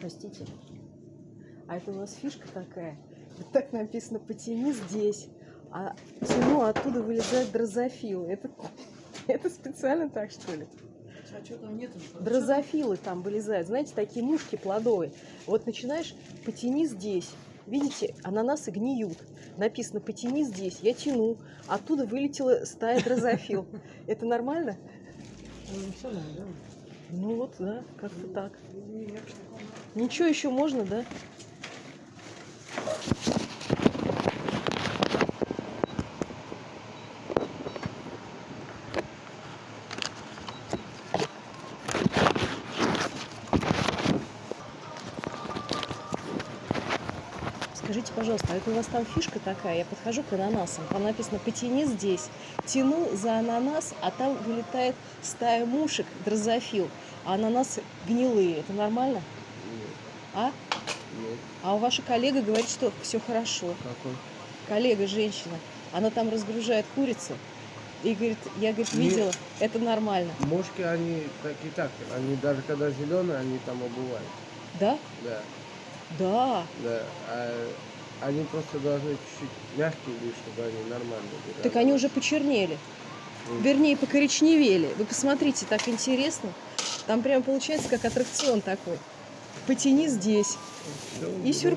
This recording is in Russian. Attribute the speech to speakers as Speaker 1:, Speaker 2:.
Speaker 1: Простите. А это у нас фишка такая. Вот так написано «потяни здесь». А тяну, а оттуда вылезают дрозофилы. Это, это специально так, что ли?
Speaker 2: А что там нет?
Speaker 1: Дрозофилы там вылезают. Знаете, такие мушки плодовые. Вот начинаешь «потяни здесь». Видите, ананасы гниют. Написано «потяни здесь». Я тяну. Оттуда вылетела стая дрозофил. Это нормально?
Speaker 2: Ну, все да?
Speaker 1: Ну вот, да, как-то так. Ничего еще можно, да? Скажите, пожалуйста, а это у вас там фишка такая? Я подхожу к ананасам, там написано «потяни здесь». Тяну за ананас, а там вылетает стая мушек, дрозофил, а ананасы гнилые. Это нормально?
Speaker 3: Нет,
Speaker 1: А?
Speaker 3: нет.
Speaker 1: А у ваша коллега говорит, что все хорошо.
Speaker 3: Какой?
Speaker 1: Коллега, женщина, она там разгружает курицы. И говорит, я, говорит, видела, это нормально.
Speaker 3: Мошки, они так и так. Они даже когда зеленые, они там обувают.
Speaker 1: Да?
Speaker 3: Да,
Speaker 1: Да.
Speaker 3: да. А они просто должны чуть-чуть мягкие быть, чтобы они нормально были.
Speaker 1: Так они уже почернели.
Speaker 3: Мгм.
Speaker 1: Вернее, покоричневели. Вы посмотрите, так интересно. Там прям получается как аттракцион такой. Потяни здесь.
Speaker 3: Всё,
Speaker 1: И сюрприз.